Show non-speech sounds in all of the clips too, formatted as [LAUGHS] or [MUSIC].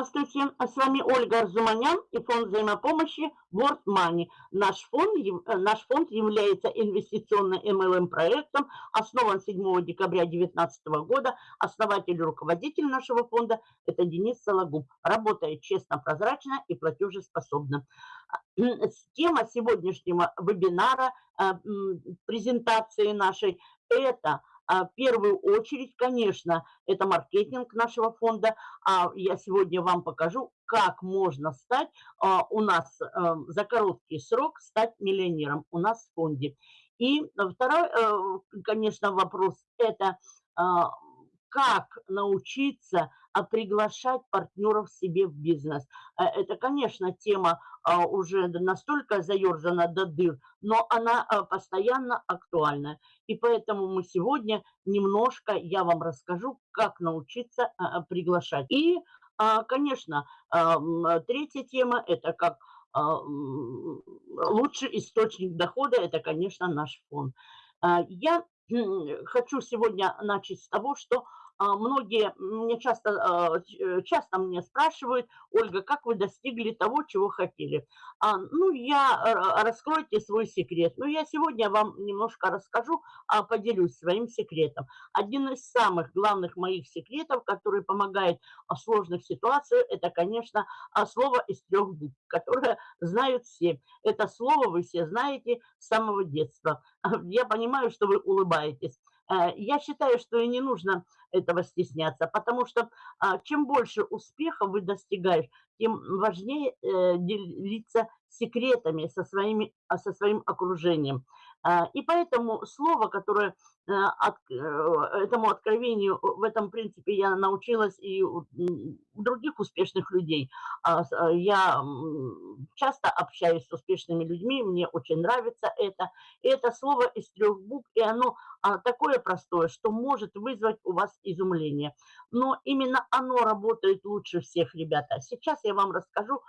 Здравствуйте, с вами Ольга Арзуманян и фонд взаимопомощи World Money. Наш фонд, э, наш фонд является инвестиционным MLM-проектом, основан 7 декабря 2019 года. Основатель и руководитель нашего фонда – это Денис Сологуб. Работает честно, прозрачно и платежеспособно. Тема сегодняшнего вебинара, э, презентации нашей – это – а, в первую очередь, конечно, это маркетинг нашего фонда. А я сегодня вам покажу, как можно стать а, у нас а, за короткий срок стать миллионером у нас в фонде. И второй, э, конечно, вопрос – это как научиться а, приглашать партнеров себе в бизнес. Э, это, конечно, тема а, уже настолько заерзана до дыр, но она а, постоянно актуальна. И поэтому мы сегодня немножко, я вам расскажу, как научиться приглашать. И, конечно, третья тема – это как лучший источник дохода – это, конечно, наш фонд. Я хочу сегодня начать с того, что а, многие мне часто, а, э, часто мне спрашивают, Ольга, как вы достигли того, чего хотели? А, ну, я, э, раскройте свой секрет. Ну, я сегодня вам немножко расскажу, поделюсь своим секретом. Один из самых главных моих секретов, который помогает в сложных ситуациях, это, конечно, слово из трех букв, которое знают все. Это слово вы все знаете с самого детства. [LAUGHS] Я понимаю, что вы улыбаетесь. Э, я считаю, что и не нужно этого стесняться, потому что а, чем больше успеха вы достигаешь, тем важнее э, делиться секретами со, своими, со своим окружением. А, и поэтому слово, которое э, от, этому откровению, в этом принципе я научилась и у других успешных людей. Я часто общаюсь с успешными людьми, мне очень нравится это. И это слово из трех букв, и оно такое простое, что может вызвать у вас изумление. Но именно оно работает лучше всех, ребята. Сейчас я вам расскажу,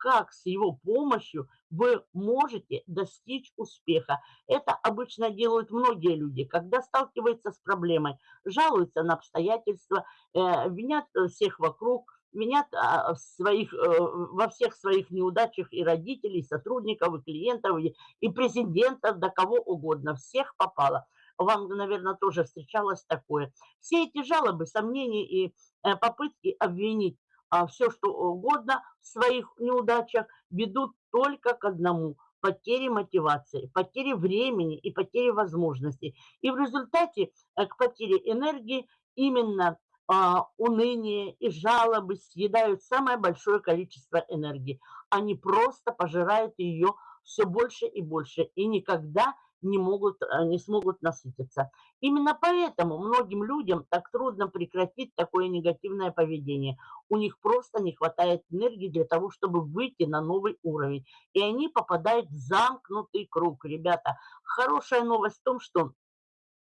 как с его помощью вы можете достичь успеха. Это обычно делают многие люди, когда сталкиваются с проблемой, жалуются на обстоятельства, э, винят всех вокруг, винят а, своих, э, во всех своих неудачах и родителей, и сотрудников, и клиентов, и, и президентов, до кого угодно. Всех попало вам, наверное, тоже встречалось такое. Все эти жалобы, сомнения и э, попытки обвинить а, все, что угодно в своих неудачах ведут только к одному – потери мотивации, потери времени и потери возможностей. И в результате э, к потере энергии именно а, уныние и жалобы съедают самое большое количество энергии. Они просто пожирают ее все больше и больше и никогда не, могут, э, не смогут насытиться. Именно поэтому многим людям так трудно прекратить такое негативное поведение. У них просто не хватает энергии для того, чтобы выйти на новый уровень. И они попадают в замкнутый круг. Ребята, хорошая новость в том, что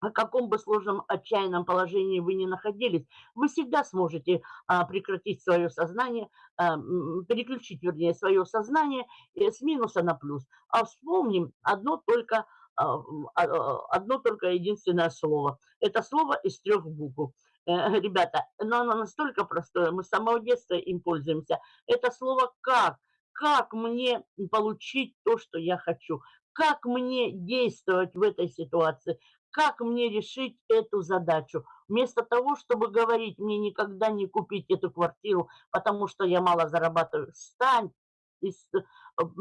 о каком бы сложном отчаянном положении вы ни находились, вы всегда сможете а, прекратить свое сознание, а, переключить, вернее, свое сознание э, с минуса на плюс. А вспомним одно только одно только единственное слово. Это слово из трех букв. Э, ребята, но оно настолько простое, мы с самого детства им пользуемся. Это слово «как». Как мне получить то, что я хочу? Как мне действовать в этой ситуации? Как мне решить эту задачу? Вместо того, чтобы говорить, мне никогда не купить эту квартиру, потому что я мало зарабатываю, встань и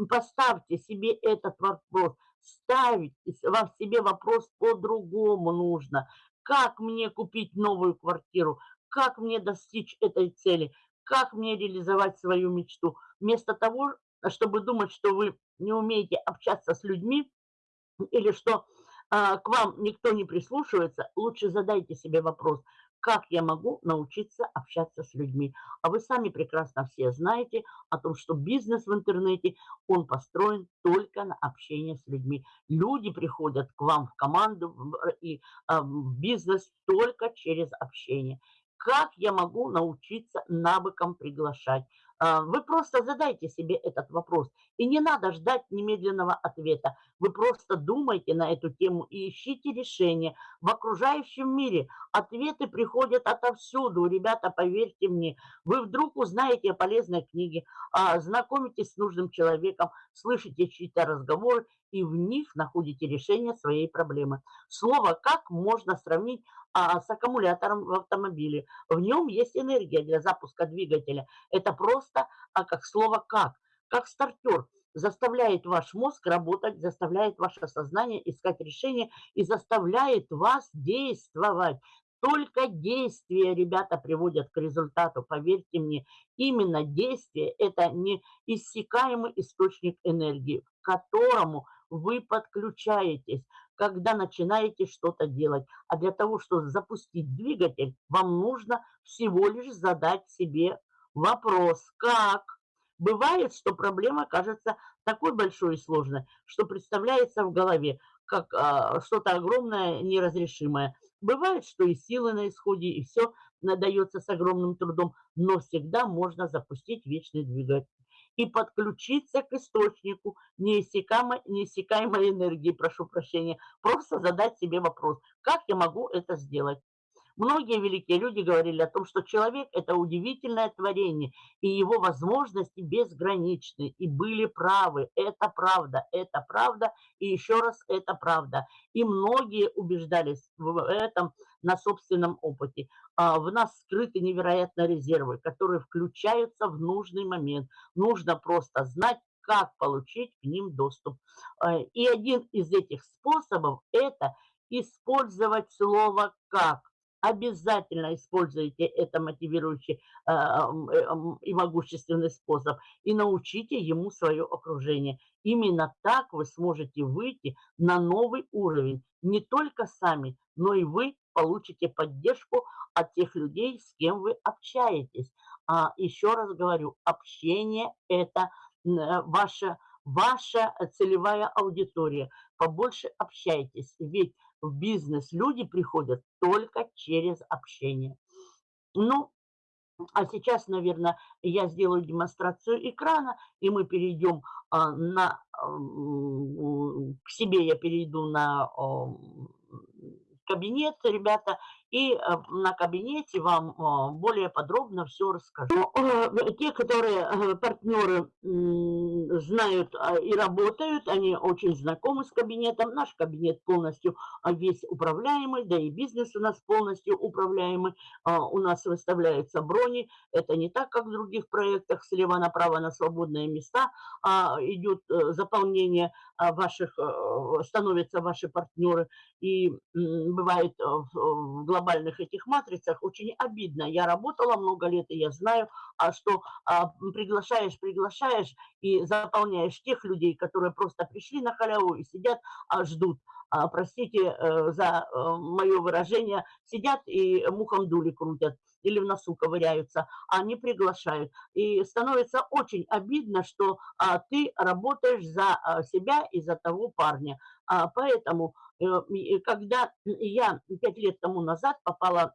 поставьте себе этот вопрос – ставить вам себе вопрос по-другому нужно. Как мне купить новую квартиру? Как мне достичь этой цели? Как мне реализовать свою мечту? Вместо того, чтобы думать, что вы не умеете общаться с людьми или что а, к вам никто не прислушивается, лучше задайте себе вопрос, как я могу научиться общаться с людьми. А вы сами прекрасно все знаете о том, что бизнес в интернете, он построен только на общение с людьми. Люди приходят к вам в команду и а, в бизнес только через общение. Как я могу научиться навыкам приглашать? А, вы просто задайте себе этот вопрос. И не надо ждать немедленного ответа. Вы просто думайте на эту тему и ищите решение. В окружающем мире ответы приходят отовсюду. Ребята, поверьте мне, вы вдруг узнаете о полезной книге, а, знакомитесь с нужным человеком, слышите чьи-то разговоры, и в них находите решение своей проблемы. Слово «как» можно сравнить а, с аккумулятором в автомобиле. В нем есть энергия для запуска двигателя. Это просто а, как слово «как», как стартер заставляет ваш мозг работать, заставляет ваше сознание искать решение и заставляет вас действовать. Только действия, ребята, приводят к результату, поверьте мне. Именно действие – это неиссякаемый источник энергии, к которому вы подключаетесь, когда начинаете что-то делать. А для того, чтобы запустить двигатель, вам нужно всего лишь задать себе вопрос «как?». Бывает, что проблема кажется такой большой и сложной, что представляется в голове как а, что-то огромное, неразрешимое. Бывает, что и силы на исходе, и все надается с огромным трудом, но всегда можно запустить вечный двигатель и подключиться к источнику неиссякаемой, неиссякаемой энергии, прошу прощения. Просто задать себе вопрос, как я могу это сделать? Многие великие люди говорили о том, что человек – это удивительное творение, и его возможности безграничны, и были правы. Это правда, это правда, и еще раз это правда. И многие убеждались в этом на собственном опыте. А, в нас скрыты невероятно резервы, которые включаются в нужный момент. Нужно просто знать, как получить к ним доступ. А, и один из этих способов – это использовать слово «как» обязательно используйте это мотивирующий э, и могущественный способ и научите ему свое окружение. Именно так вы сможете выйти на новый уровень. Не только сами, но и вы получите поддержку от тех людей, с кем вы общаетесь. А еще раз говорю, общение – это ваша, ваша целевая аудитория. Побольше общайтесь, ведь в бизнес люди приходят только через общение. Ну, а сейчас, наверное, я сделаю демонстрацию экрана, и мы перейдем а, на... А, к себе я перейду на а, кабинет, ребята, и э, на кабинете вам э, более подробно все расскажу. Ну, э, те, которые партнеры знают а, и работают, они очень знакомы с кабинетом. Наш кабинет полностью а, весь управляемый, да и бизнес у нас полностью управляемый. А, у нас выставляются брони. Это не так, как в других проектах, слева направо на свободные места идет заполнение ваших, становятся ваши партнеры. И бывает в глобальных этих матрицах очень обидно. Я работала много лет, и я знаю, а что а, приглашаешь, приглашаешь и заполняешь тех людей, которые просто пришли на халяву и сидят, а, ждут. А, простите э, за э, мое выражение, сидят и мухом дули крутят или в носу ковыряются, а не приглашают. И становится очень обидно, что а, ты работаешь за а, себя и за того парня. А, поэтому, э, когда я пять лет тому назад попала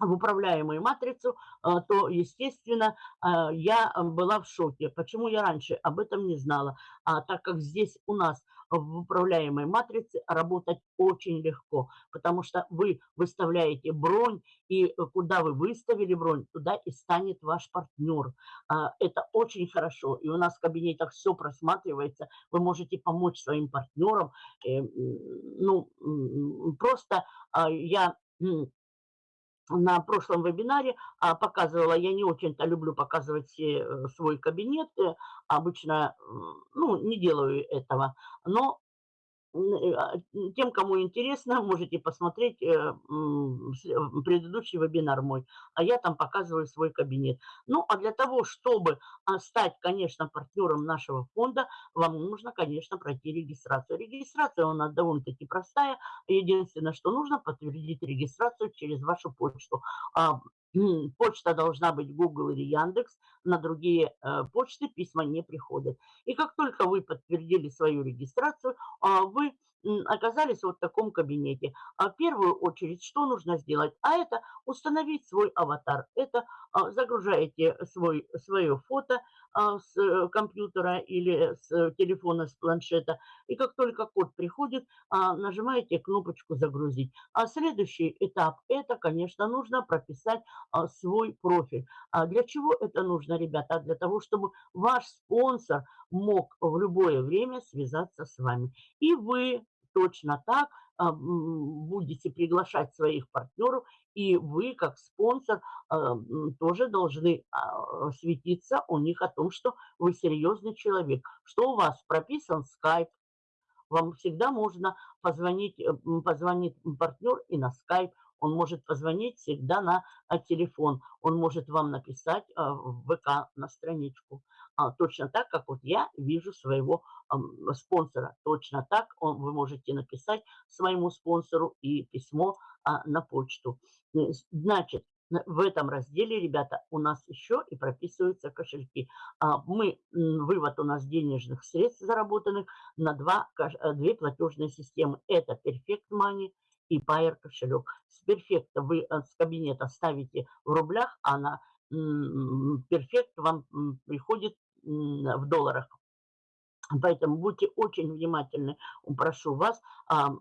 в управляемую матрицу, а, то, естественно, а, я была в шоке. Почему я раньше об этом не знала? А так как здесь у нас в управляемой матрице работать очень легко, потому что вы выставляете бронь, и куда вы выставили бронь, туда и станет ваш партнер. А, это очень хорошо, и у нас в кабинетах все просматривается, вы можете помочь своим партнерам. Э, ну, просто я на прошлом вебинаре а, показывала, я не очень-то люблю показывать э, свой кабинет, э, обычно, ну, не делаю этого, но Э, тем, кому интересно, [LAUGHS] можете посмотреть э, предыдущий вебинар мой, а я там показываю свой кабинет. Ну, а для того, чтобы а, стать, конечно, партнером нашего фонда, вам нужно, конечно, пройти регистрацию. Регистрация у нас довольно-таки простая. Единственное, что нужно, подтвердить регистрацию через вашу почту. Почта должна быть Google или Яндекс, на другие э, почты письма не приходят. И как только вы подтвердили свою регистрацию, а, вы оказались вот в таком кабинете. А в первую очередь, что нужно сделать? А это установить свой аватар. Это а, загружаете свой, свое фото с э, компьютера или с э, телефона, с планшета, и как только код приходит, а, нажимаете кнопочку «Загрузить». А следующий этап – это, конечно, нужно прописать свой профиль. А для чего это нужно, ребята? Для того, чтобы ваш спонсор мог в любое время связаться с вами. И вы точно так будете приглашать своих партнеров, и вы, как спонсор, тоже должны светиться у них о том, что вы серьезный человек, что у вас прописан скайп, вам всегда можно позвонить, э, позвонит партнер и на скайп, он может позвонить всегда на а, телефон, он может вам написать а, в ВК на страничку. А, точно так, как вот я вижу своего спонсора. Точно так он, вы можете написать своему спонсору и письмо на почту. Э, значит, в этом разделе, ребята, у нас еще и прописываются кошельки. Мы, вывод у нас денежных средств заработанных на два, э, две платежные системы. Это Perfect Money и Payer кошелек. С Perfect вы э, с кабинета ставите в рублях, а на Perfect вам приходит в долларах. Поэтому будьте очень внимательны, прошу вас, а,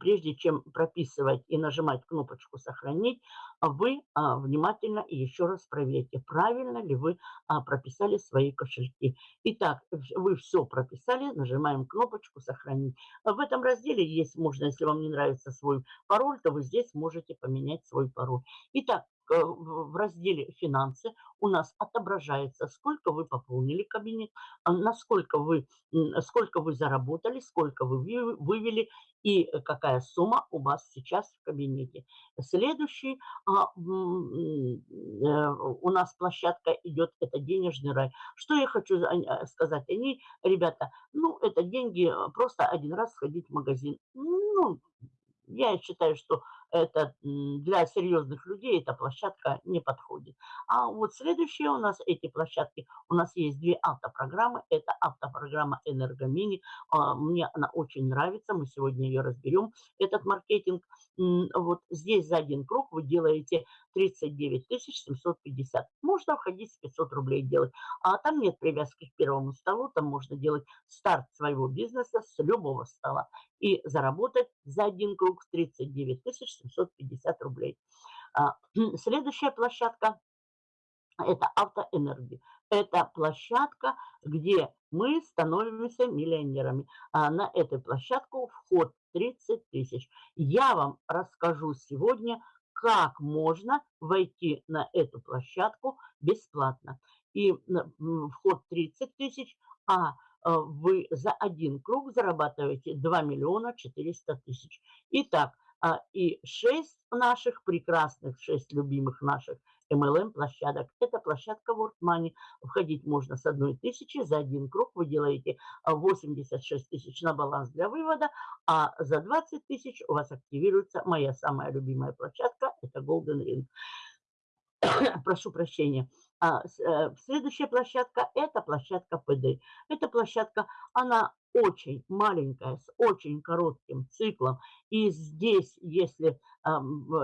прежде чем прописывать и нажимать кнопочку «Сохранить», вы а, внимательно еще раз проверьте, правильно ли вы а, прописали свои кошельки. Итак, вы все прописали, нажимаем кнопочку «Сохранить». В этом разделе есть, можно, если вам не нравится свой пароль, то вы здесь можете поменять свой пароль. Итак, в разделе «Финансы» у нас отображается, сколько вы пополнили кабинет, а насколько вы, сколько вы заработали, сколько вы вывели и какая сумма у вас сейчас в кабинете. Следующий а, э, у нас площадка идет, это денежный рай. Что я хочу э, сказать о ней, ребята, ну, это деньги, просто один раз сходить в магазин. Ну, я считаю, что это для серьезных людей эта площадка не подходит. А вот следующие у нас эти площадки, у нас есть две автопрограммы. Это автопрограмма Энергомини. А, мне она очень нравится, мы сегодня ее разберем, этот маркетинг. Вот здесь за один круг вы делаете 39 750. Можно входить с 500 рублей делать. А там нет привязки к первому столу, там можно делать старт своего бизнеса с любого стола и заработать за один круг 39 750 рублей. А, [CLEARS THROAT] следующая площадка – это автоэнергия. Это площадка, где мы становимся миллионерами. А на эту площадку вход 30 тысяч. Я вам расскажу сегодня, как можно войти на эту площадку бесплатно. И вход 30 тысяч, а Э, вы за один круг зарабатываете 2 миллиона 400 тысяч. Итак, и 6 наших прекрасных, 6 любимых наших MLM площадок. Это площадка World Money. Входить можно с одной тысячи. За один круг вы делаете 86 а, тысяч на баланс для вывода, а за 20 тысяч у вас активируется моя самая любимая площадка. Это Golden Ring. [COUGHS] Прошу прощения. А, э, следующая площадка – это площадка ПД. Эта площадка, она очень маленькая, с очень коротким циклом. И здесь, если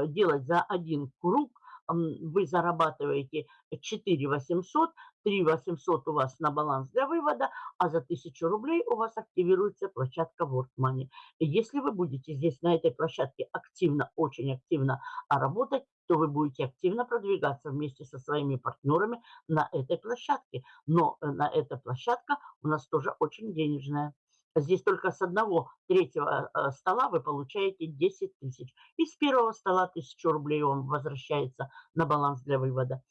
делать за один круг, вы зарабатываете 4 800, 3 800 у вас на баланс для вывода, а за 1000 рублей у вас активируется площадка World Money. Если вы будете здесь на этой площадке активно, очень активно работать, то вы будете активно продвигаться вместе со своими партнерами на этой площадке. Но э, на эта площадка у нас тоже очень денежная. Здесь только с одного третьего э, стола вы получаете 10 тысяч. И с первого стола 1000 рублей вам возвращается на баланс для вывода.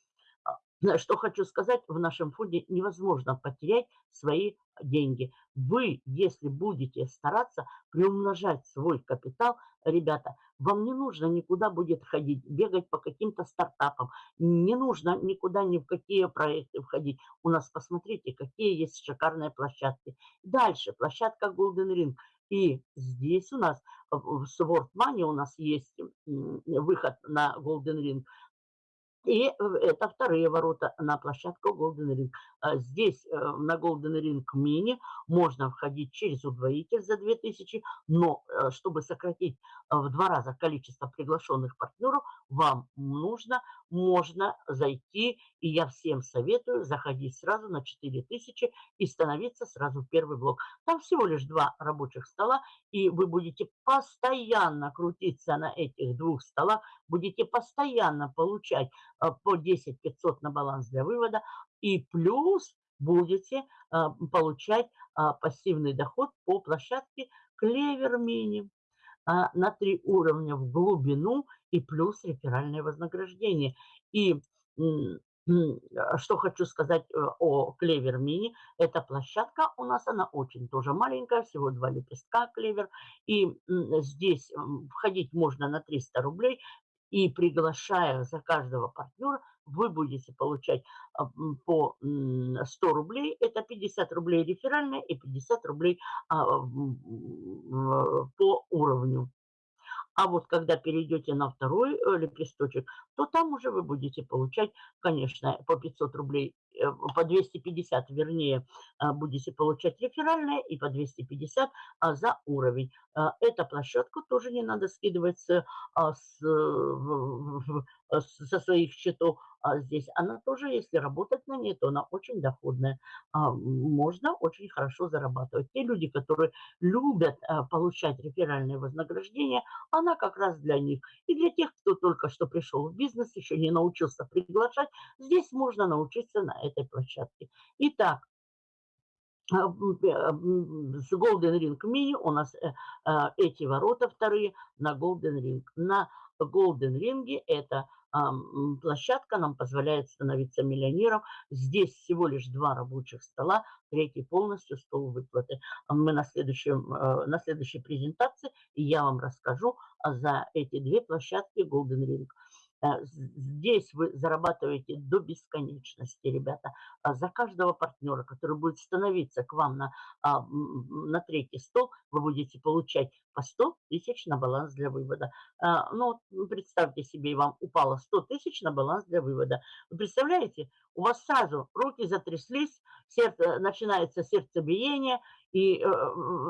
Что хочу сказать, в нашем фонде невозможно потерять свои деньги. Вы, если будете стараться приумножать свой капитал, ребята, вам не нужно никуда будет ходить, бегать по каким-то стартапам, не нужно никуда ни в какие проекты входить. У нас, посмотрите, какие есть шикарные площадки. Дальше, площадка Golden Ring. И здесь у нас в Sword Money у нас есть выход на Golden Ring – И э, это вторые ворота на площадку Golden Ring. А здесь э, на Golden Ring Mini можно входить через удвоитель за 2000, но э, чтобы сократить в два раза количество приглашенных партнеров, вам нужно, можно зайти, и я всем советую заходить сразу на 4000 и становиться сразу в первый блок. Там всего лишь два рабочих стола, и вы будете постоянно крутиться на этих двух столах, будете постоянно получать по 10 500 на баланс для вывода, и плюс будете а, получать а, пассивный доход по площадке Клевер Мини на три уровня в глубину и плюс реферальное вознаграждение. И что хочу сказать э, о Клевер Мини. Эта площадка у нас, она очень тоже маленькая, всего два лепестка Клевер. И здесь входить можно на 300 рублей. И приглашая за каждого партнера, вы будете получать а, по 100 рублей, это 50 рублей реферальная и 50 рублей а, по уровню. А вот когда перейдете на второй э, лепесточек, то там уже вы будете получать, конечно, по 500 рублей, по 250, вернее, а, будете получать реферальные и по 250 а, за уровень. А, Эту площадку тоже не надо скидывать с, с, со своих счетов здесь. Она тоже, если работать на ней, то она очень доходная. Можно очень хорошо зарабатывать. Те люди, которые любят получать реферальное вознаграждение, она как раз для них. И для тех, кто только что пришел в бизнес, еще не научился приглашать, здесь можно научиться на этой площадке. Итак, с Golden Ring Mini у нас э, э, эти ворота вторые на Golden Ring. На Golden Ring это площадка нам позволяет становиться миллионером. Здесь всего лишь два рабочих стола, третий полностью стол выплаты. Мы на, следующем, э, на следующей презентации я вам расскажу за эти две площадки Golden Ring. Э, здесь вы зарабатываете до бесконечности, ребята. А за каждого партнера, который будет становиться к вам на, а, на третий стол, вы будете получать по 100 тысяч на баланс для вывода. А, ну, представьте себе, вам упало 100 тысяч на баланс для вывода. Вы представляете, у вас сразу руки затряслись, сердце, начинается сердцебиение, и э,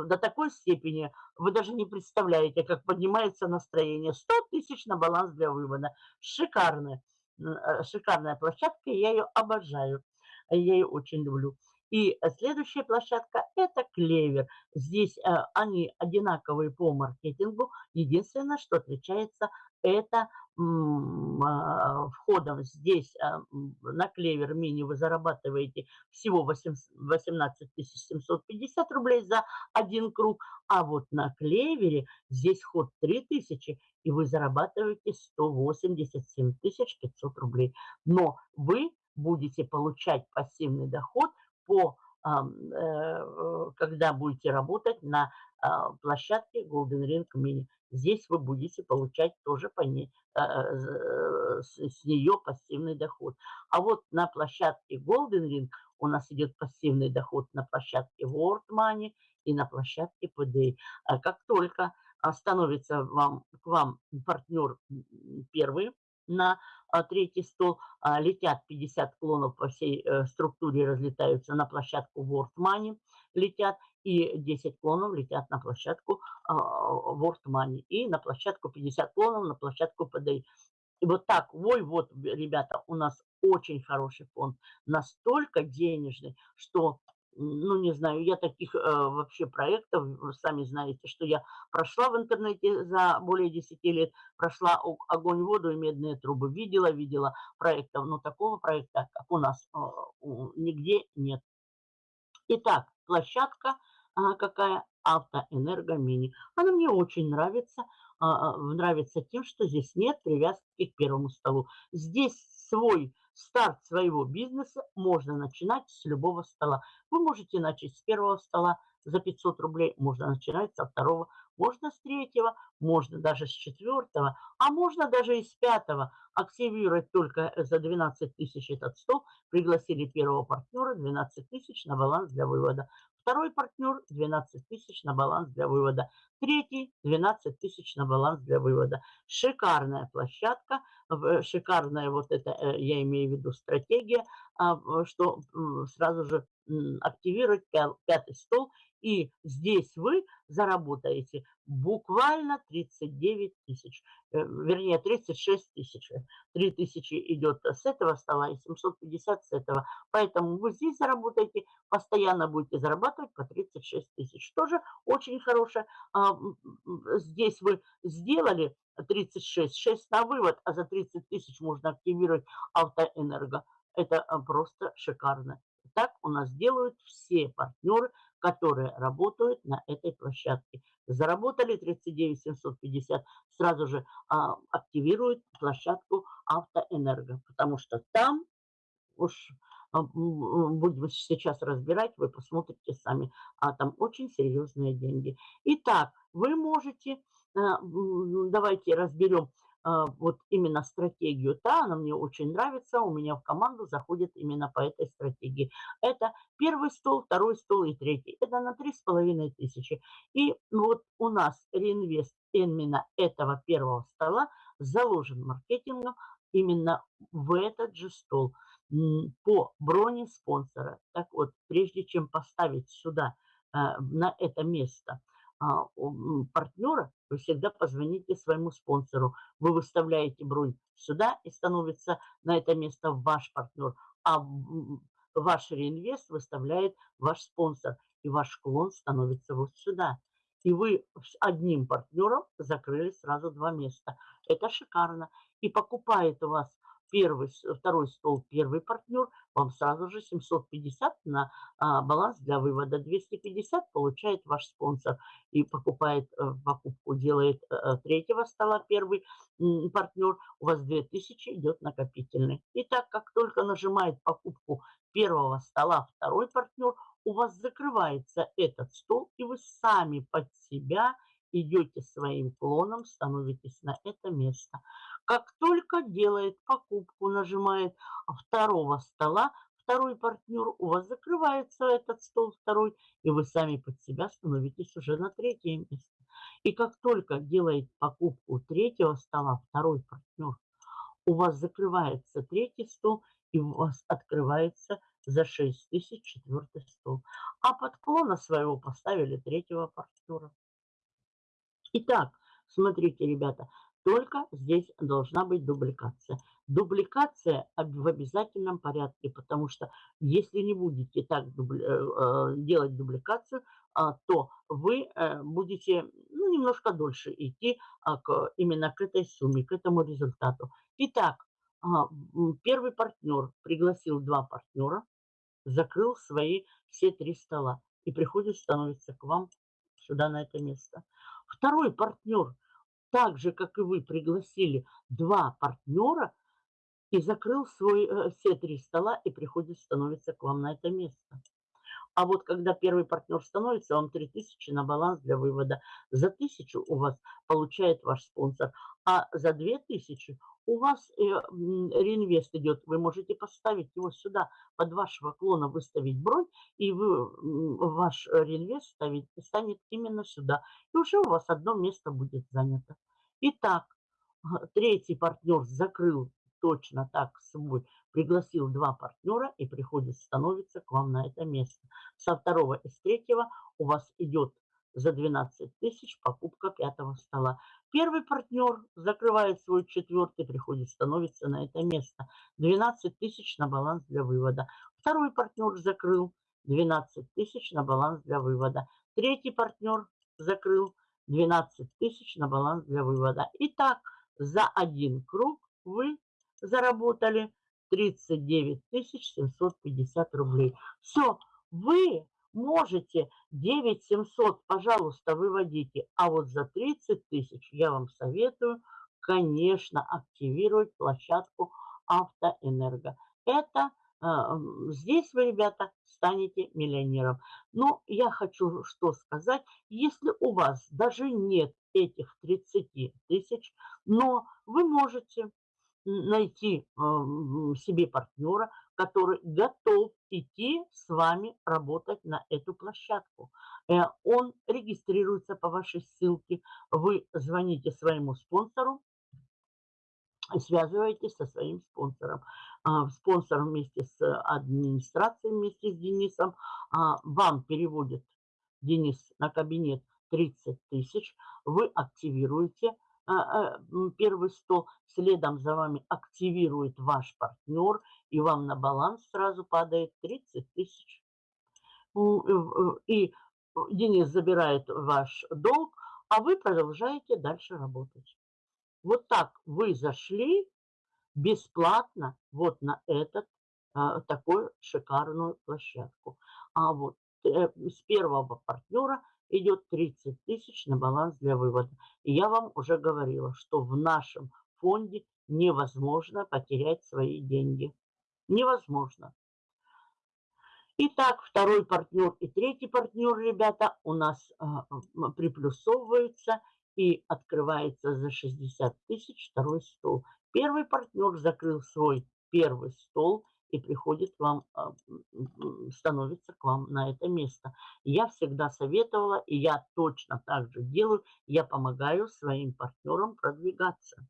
до такой степени вы даже не представляете, как поднимается настроение. 100 тысяч на баланс для вывода. Шикарная, э, шикарная площадка, я ее обожаю. Я ее очень люблю. И следующая площадка – это Клевер. Здесь э, они одинаковые по маркетингу. Единственное, что отличается, это а, входом здесь а, на Клевер Мини вы зарабатываете всего 18 750 рублей за один круг, а вот на Клевере здесь вход 3000, и вы зарабатываете 187 500 рублей. Но вы будете получать пассивный доход по э, когда будете работать на а, площадке Golden Ring Mini. Здесь вы будете получать тоже по ней, э, с нее пассивный доход. А вот на площадке Golden Ring у нас идет пассивный доход на площадке World Money и на площадке PDA. А как только становится вам, к вам партнер первый на а, третий стол, летят 50 клонов по всей э, структуре, разлетаются на площадку World Money, летят, и 10 клонов летят на площадку World Money, и на площадку 50 клонов на площадку PDI. И вот так, ой, вот, ребята, у нас очень хороший фонд, настолько денежный, что, ну, не знаю, я таких э, вообще проектов, вы сами знаете, что я прошла в интернете за более 10 лет, прошла огонь, воду и медные трубы, видела, видела проектов, но такого проекта, как у нас, э, нигде нет. Итак, площадка а, какая? Автоэнерго Мини. Она мне очень нравится. А, а, нравится тем, что здесь нет привязки к первому столу. Здесь свой старт своего бизнеса можно начинать с любого стола. Вы можете начать с первого стола за 500 рублей, можно начинать со второго, можно с третьего, можно даже с четвертого, а можно даже и с пятого. Активировать только за 12 тысяч этот стол, пригласили первого партнера, 12 тысяч на баланс для вывода Второй партнер 12 тысяч на баланс для вывода. Третий 12 тысяч на баланс для вывода. Шикарная площадка, шикарная вот это, э, я имею в виду стратегия, а, что сразу же активировать пятый стол. И здесь вы заработаете буквально 39 тысяч, э, вернее 36 тысяч. 3 тысячи идет с этого стола и 750 с этого. Поэтому вы здесь заработаете, постоянно будете зарабатывать по 36 тысяч. Тоже очень хорошее. А, здесь вы сделали 36, 6 на вывод, а за 30 тысяч можно активировать автоэнерго. Это а, просто шикарно. Так у нас делают все партнеры, которые работают на этой площадке. Заработали 39 750, сразу же а, активируют площадку Автоэнерго, потому что там уж а, будем сейчас разбирать, вы посмотрите сами, а там очень серьезные деньги. Итак, вы можете, а, давайте разберем вот именно стратегию. Да, она мне очень нравится, у меня в команду заходит именно по этой стратегии. Это первый стол, второй стол и третий. Это на три с половиной тысячи. И вот у нас реинвест именно этого первого стола заложен маркетингом именно в этот же стол по броне спонсора. Так вот, прежде чем поставить сюда, а, на это место – а, партнера, вы всегда позвоните своему спонсору. Вы выставляете бронь сюда и становится на это место ваш партнер. А ваш реинвест выставляет ваш спонсор. И ваш клон становится вот сюда. И вы с одним партнером закрыли сразу два места. Это шикарно. И покупает у вас первый, второй стол первый партнер, вам сразу же 750 на а, баланс для вывода. 250 получает ваш спонсор и покупает э, покупку, делает э, третьего стола первый партнер. У вас 2000 идет накопительный. И так как только нажимает покупку первого стола второй партнер, у вас закрывается этот стол, и вы сами под себя идете своим клоном, становитесь на это место. Как только делает покупку, нажимает второго стола, второй партнер, у вас закрывается этот стол второй, и вы сами под себя становитесь уже на третье место. И как только делает покупку третьего стола второй партнер, у вас закрывается третий стол, и у вас открывается за 6 тысяч четвертый стол. А подклона своего поставили третьего партнера. Итак, смотрите, ребята, только здесь должна быть дубликация. Дубликация в обязательном порядке, потому что если не будете так дубли, э, э, делать дубликацию, а, то вы э, будете ну, немножко дольше идти а, к, именно к этой сумме, к этому результату. Итак, а, первый партнер пригласил два партнера, закрыл свои все три стола и приходит, становится к вам сюда на это место. Второй партнер – так же, как и вы, пригласили два партнера и закрыл свой, э, все три стола и приходит, становится к вам на это место. А вот когда первый партнер становится, вам 3000 на баланс для вывода. За 1000 у вас получает ваш спонсор, а за 2000 у вас э, реинвест идет. Вы можете поставить его сюда, под вашего клона выставить бронь, и вы, ваш реинвест ставить, станет именно сюда. И уже у вас одно место будет занято. Итак, третий партнер закрыл точно так свой, пригласил два партнера и приходит, становится к вам на это место. Со второго и с третьего у вас идет за 12 тысяч покупка пятого стола. Первый партнер закрывает свой четвертый, приходит, становится на это место. 12 тысяч на баланс для вывода. Второй партнер закрыл 12 тысяч на баланс для вывода. Третий партнер закрыл 12 тысяч на баланс для вывода. Итак, за один круг вы заработали 39 750 рублей. Все, вы можете 9 700, пожалуйста, выводите. А вот за 30 тысяч я вам советую, конечно, активировать площадку Автоэнерго. Это а, здесь вы, ребята, станете миллионером. Но я хочу что сказать, если у вас даже нет этих 30 тысяч, но вы можете найти себе партнера, который готов идти с вами работать на эту площадку. Э, он регистрируется по вашей ссылке. Вы звоните своему спонсору, связываетесь со своим спонсором. А, спонсор вместе с администрацией, вместе с Денисом, а, вам переводит Денис на кабинет 30 тысяч, вы активируете первый стол, следом за вами активирует ваш партнер, и вам на баланс сразу падает 30 тысяч. И Денис забирает ваш долг, а вы продолжаете дальше работать. Вот так вы зашли бесплатно вот на этот а, такую шикарную площадку. А вот э, с первого партнера идет 30 тысяч на баланс для вывода. И я вам уже говорила, что в нашем фонде невозможно потерять свои деньги. Невозможно. Итак, второй партнер и третий партнер, ребята, у нас а, приплюсовываются – и открывается за 60 тысяч второй стол. Первый партнер закрыл свой первый стол и приходит вам, а, становится к вам на это место. Я всегда советовала, и я точно так же делаю, я помогаю своим партнерам продвигаться.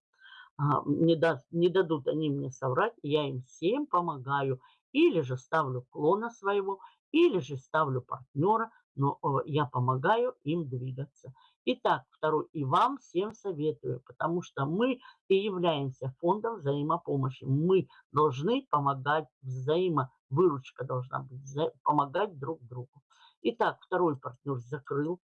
А, не, даст, не дадут они мне соврать, я им всем помогаю. Или же ставлю клона своего, или же ставлю партнера, но я помогаю им двигаться. Итак, второй, и вам всем советую, потому что мы и являемся фондом взаимопомощи. Мы должны помогать, взаимовыручка должна быть, помогать друг другу. Итак, второй партнер закрыл.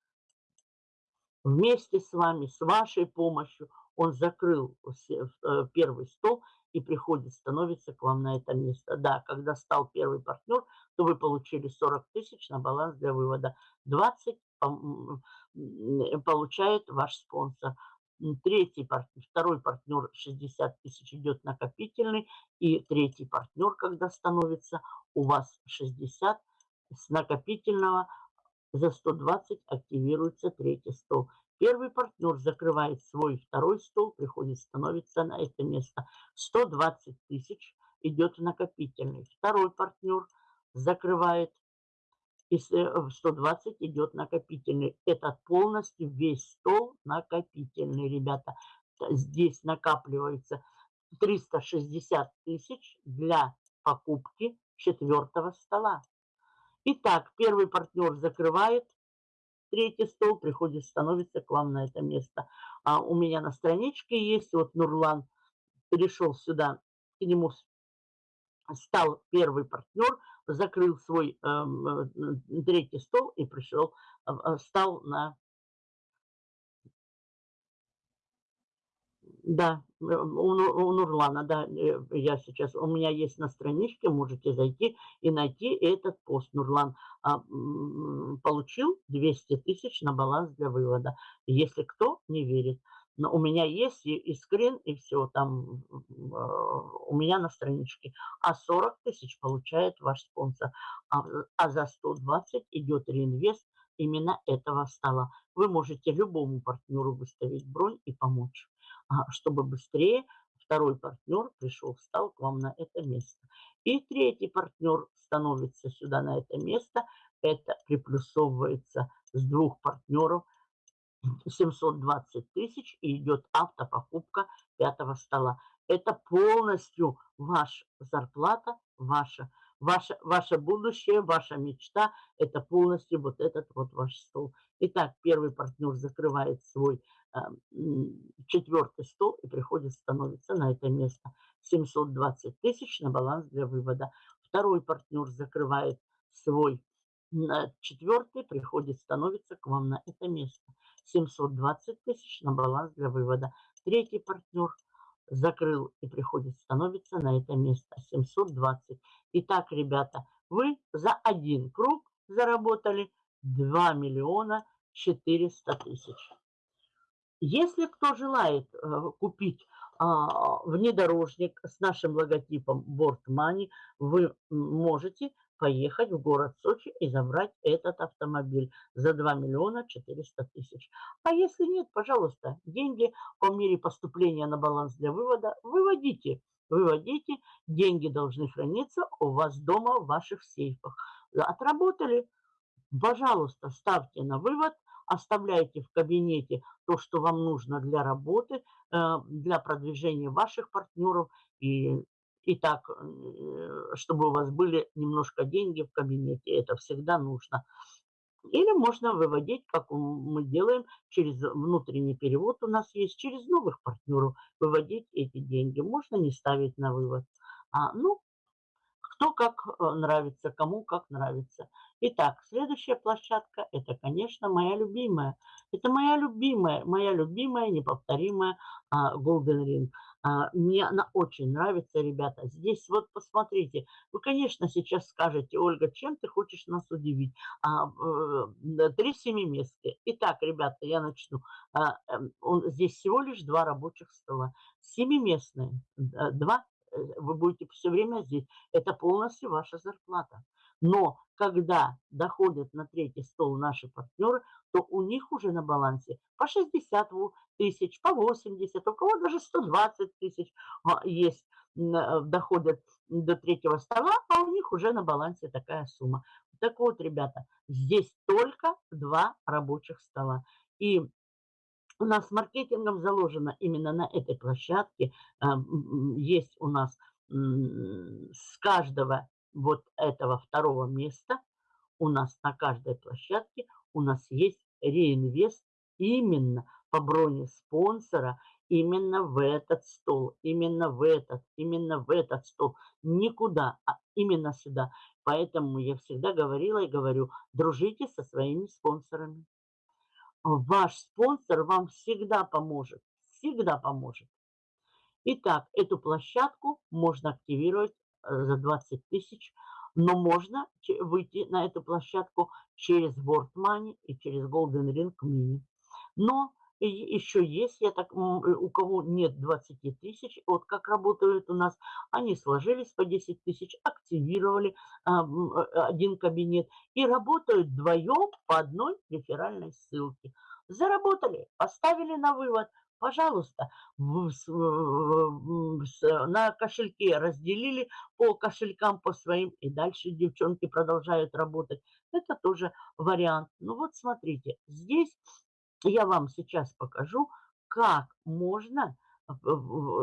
Вместе с вами, с вашей помощью, он закрыл э, первый стол и приходит, становится к вам на это место. Да, когда стал первый партнер, то вы получили 40 тысяч на баланс для вывода. 20 получает ваш спонсор. Третий партнер, второй партнер 60 тысяч идет накопительный. И третий партнер, когда становится у вас 60 с накопительного за 120 активируется третий стол. Первый партнер закрывает свой второй стол, приходит, становится на это место. 120 тысяч идет накопительный. Второй партнер закрывает и 120 э, идет накопительный. Это полностью весь стол накопительный, ребята. Здесь накапливается 360 тысяч для покупки четвертого стола. Итак, первый партнер закрывает третий стол, приходит, становится к вам на это место. А у меня на страничке есть, вот Нурлан перешел сюда, к нему стал первый партнер, закрыл свой э, э, третий стол и пришел, э, стал на... Да, у, у Нурлана, да, я сейчас, у меня есть на страничке, можете зайти и найти этот пост. Нурлан а, получил 200 тысяч на баланс для вывода. Если кто не верит, но у меня есть и, и скрин, и все там у меня на страничке. А 40 тысяч получает ваш спонсор. А, а за 120 идет реинвест именно этого стола. Вы можете любому партнеру выставить бронь и помочь, а, чтобы быстрее второй партнер пришел, встал к вам на это место. И третий партнер становится сюда на это место. Это приплюсовывается с двух партнеров – 720 тысяч и идет автопокупка пятого стола. Это полностью ваша зарплата, ваша, ваше, ваше будущее, ваша мечта. Это полностью вот этот вот ваш стол. Итак, первый партнер закрывает свой э, четвертый стол и приходит, становится на это место. 720 тысяч на баланс для вывода. Второй партнер закрывает свой четвертый, приходит, становится к вам на это место. 720 тысяч на баланс для вывода. Третий партнер закрыл и приходит, становится на это место 720. Итак, ребята, вы за один круг заработали 2 миллиона 400 тысяч. Если кто желает э, купить а, внедорожник с нашим логотипом Board Money, вы можете поехать в город Сочи и забрать этот автомобиль за 2 миллиона 400 тысяч. А если нет, пожалуйста, деньги по мере поступления на баланс для вывода выводите. выводите, деньги должны храниться у вас дома в ваших сейфах. Отработали, пожалуйста, ставьте на вывод, оставляйте в кабинете то, что вам нужно для работы, э, для продвижения ваших партнеров и, и так, э, чтобы у вас были немножко деньги в кабинете. Это всегда нужно. Или можно выводить, как мы делаем, через внутренний перевод у нас есть, через новых партнеров выводить эти деньги. Можно не ставить на вывод. А, ну, кто как э, нравится, кому как нравится. Итак, следующая площадка – это, конечно, моя любимая. Это моя любимая, моя любимая, неповторимая а, Golden Ring. А, мне она очень нравится, ребята. Здесь вот посмотрите. Вы, конечно, сейчас скажете, Ольга, чем ты хочешь нас удивить? А, э, три семиместки. Итак, ребята, я начну. А, эм, здесь всего лишь два рабочих стола. Семиместные. Два э, вы будете все время здесь. Это полностью ваша зарплата. Но когда доходят на третий стол наши партнеры, то у них уже на балансе по 60 тысяч, по 80, у кого даже 120 тысяч а, есть, э, доходят до третьего стола, а у них уже на балансе такая сумма. Так вот, ребята, здесь только два рабочих стола. И у нас маркетингом заложено именно на этой площадке. Э, есть у нас с каждого вот этого второго места у нас на каждой площадке у нас есть реинвест именно по броне спонсора, именно в этот стол, именно в этот, именно в этот стол. Никуда, а именно сюда. Поэтому я всегда говорила и говорю, дружите со своими спонсорами. Ваш спонсор вам всегда поможет, всегда поможет. Итак, эту площадку можно активировать Э, за 20 тысяч, но можно выйти на эту площадку через World Money и через Golden Ring Mini. Но еще есть, я так, э, у кого нет 20 тысяч, вот как работают у нас, они сложились по 10 тысяч, активировали а, один кабинет и работают вдвоем по одной реферальной ссылке. Заработали, поставили на вывод, пожалуйста, на кошельке разделили по кошелькам по своим, и дальше девчонки продолжают работать. Это тоже вариант. Ну вот смотрите, здесь я вам сейчас покажу, как можно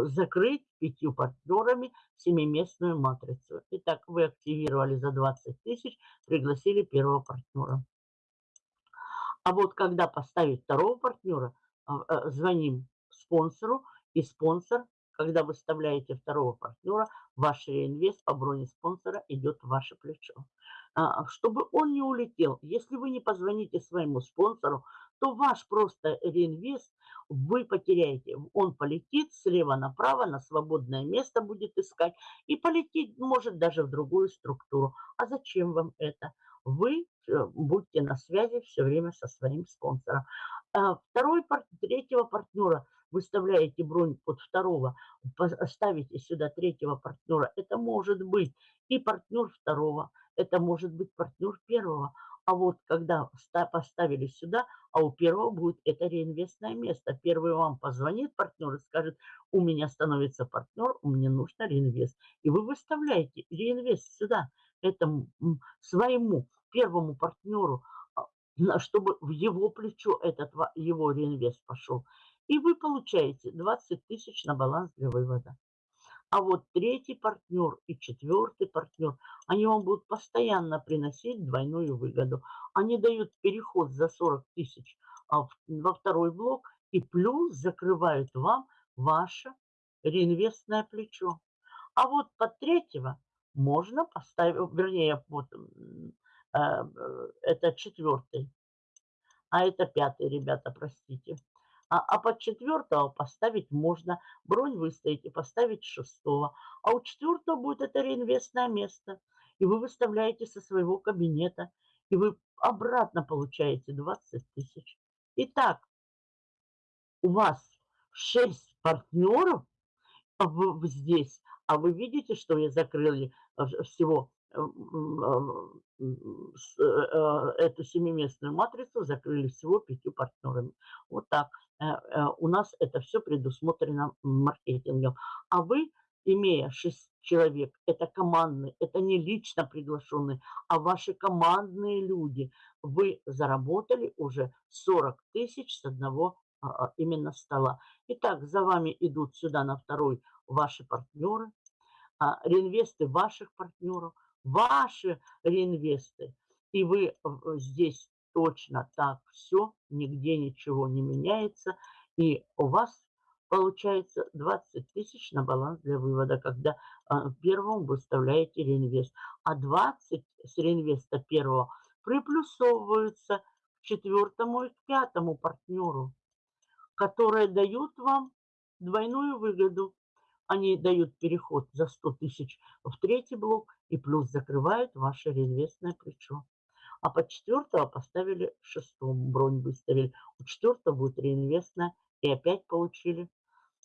закрыть пятью партнерами семиместную матрицу. Итак, вы активировали за 20 тысяч, пригласили первого партнера. А вот когда поставить второго партнера, а, э, звоним спонсору, и спонсор, когда вы вставляете второго партнера, ваш реинвест по броне спонсора идет в ваше плечо. А, чтобы он не улетел, если вы не позвоните своему спонсору, то ваш просто реинвест вы потеряете. Он полетит слева направо, на свободное место будет искать и полетит, может, даже в другую структуру. А зачем вам это? Вы э, будьте на связи все время со своим спонсором. А второй, третьего партнера выставляете бронь под второго, ставите сюда третьего партнера, это может быть и партнер второго, это может быть партнер первого. А вот когда поставили сюда, а у первого будет это реинвестное место. Первый вам позвонит партнер и скажет, у меня становится партнер, у меня нужно реинвест. И вы выставляете реинвест сюда, этому своему первому партнеру, чтобы в его плечо этот его реинвест пошел. И вы получаете 20 тысяч на баланс для вывода. А вот третий партнер и четвертый партнер, они вам будут постоянно приносить двойную выгоду. Они дают переход за 40 тысяч а, во второй блок и плюс закрывают вам ваше реинвестное плечо. А вот под третьего можно поставить, вернее, вот Э, это четвертый, а это пятый, ребята, простите. А, а под четвертого поставить можно, бронь выставить и поставить шестого. А у четвертого будет это реинвестное место. И вы выставляете со своего кабинета, и вы обратно получаете 20 тысяч. Итак, у вас 6 партнеров здесь, а вы видите, что я закрыли э, всего эту семиместную матрицу закрыли всего пятью партнерами. Вот так. Э, э, у нас это все предусмотрено маркетингом. А вы имея 6 человек, это командный, это не лично приглашенные, а ваши командные люди, вы заработали уже 40 тысяч с одного а, а, именно стола. Итак, за вами идут сюда на второй ваши партнеры, а, реинвесты ваших партнеров, ваши реинвесты. И вы здесь точно так все, нигде ничего не меняется. И у вас получается 20 тысяч на баланс для вывода, когда а, первому выставляете реинвест. А 20 с реинвеста первого приплюсовываются к четвертому и к пятому партнеру, которые дают вам двойную выгоду. Они дают переход за 100 тысяч в третий блок и плюс закрывают ваше реинвестное плечо. А под четвертого поставили шестому, бронь выставили. У четвертого будет реинвестная и опять получили.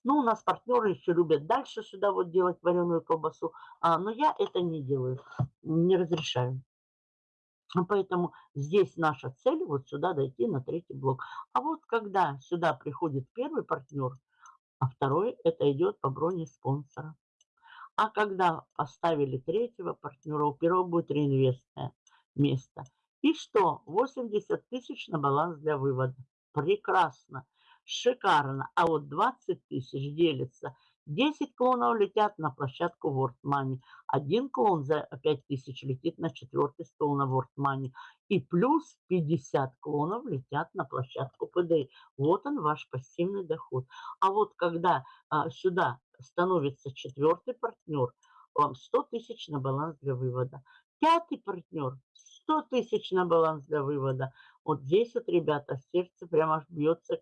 Ну, у нас партнеры еще любят дальше сюда вот делать вареную колбасу, а, но я это не делаю, не разрешаю. Поэтому здесь наша цель вот сюда дойти на третий блок. А вот когда сюда приходит первый партнер, а второй это идет по броне спонсора. А когда поставили третьего партнера, у первого будет реинвестное место. И что? 80 тысяч на баланс для вывода. Прекрасно, шикарно. А вот 20 тысяч делится. 10 клонов летят на площадку World Money. Один клон за 5 тысяч летит на четвертый стол на Money. И плюс 50 клонов летят на площадку PDA. Вот он ваш пассивный доход. А вот когда а, сюда становится четвертый партнер, вам 100 тысяч на баланс для вывода. Пятый партнер 100 тысяч на баланс для вывода. Вот здесь вот, ребята, сердце прямо бьется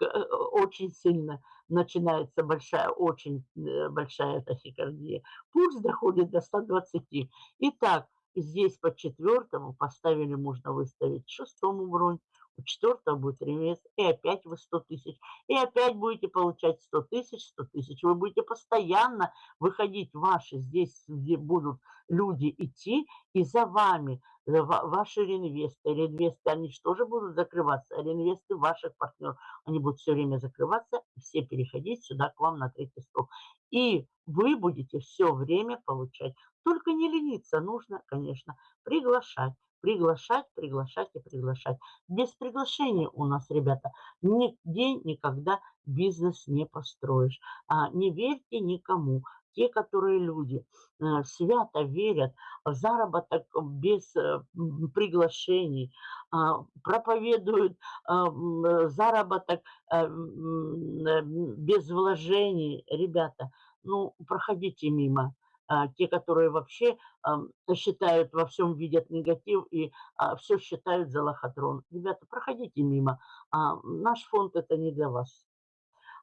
э, очень сильно. Начинается большая, очень э, большая тахикардия. Пульс доходит до 120. Итак, здесь по четвертому поставили, можно выставить шестому бронь, у четвертого будет реинвест, и опять вы 100 тысяч, и опять будете получать 100 тысяч, 100 тысяч. Вы будете постоянно выходить ваши, здесь где будут люди идти, и за вами э, ваши реинвесты, реинвесты, они же тоже будут закрываться, а реинвесты ваших партнеров, они будут все время закрываться, и все переходить сюда к вам на третий стол. И вы будете все время получать. Только не лениться, нужно, конечно, приглашать приглашать, приглашать и приглашать. Без приглашения у нас, ребята, нигде никогда бизнес не построишь. А не верьте никому. Те, которые люди э, свято верят в заработок без э, приглашений, э, проповедуют э, заработок без вложений, ребята, ну, проходите мимо. А, те, которые вообще считают, во всем видят негатив и а, все считают за лохотрон. Ребята, проходите мимо. А, наш фонд это не для вас.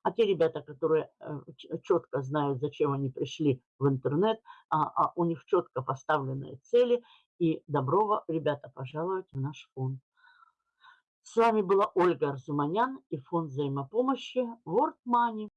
А те ребята, которые э, четко знают, зачем они пришли в интернет, а у них четко поставленные цели, и добро, ребята, пожаловать в наш фонд. С вами была Ольга Арзуманян и фонд взаимопомощи World Money.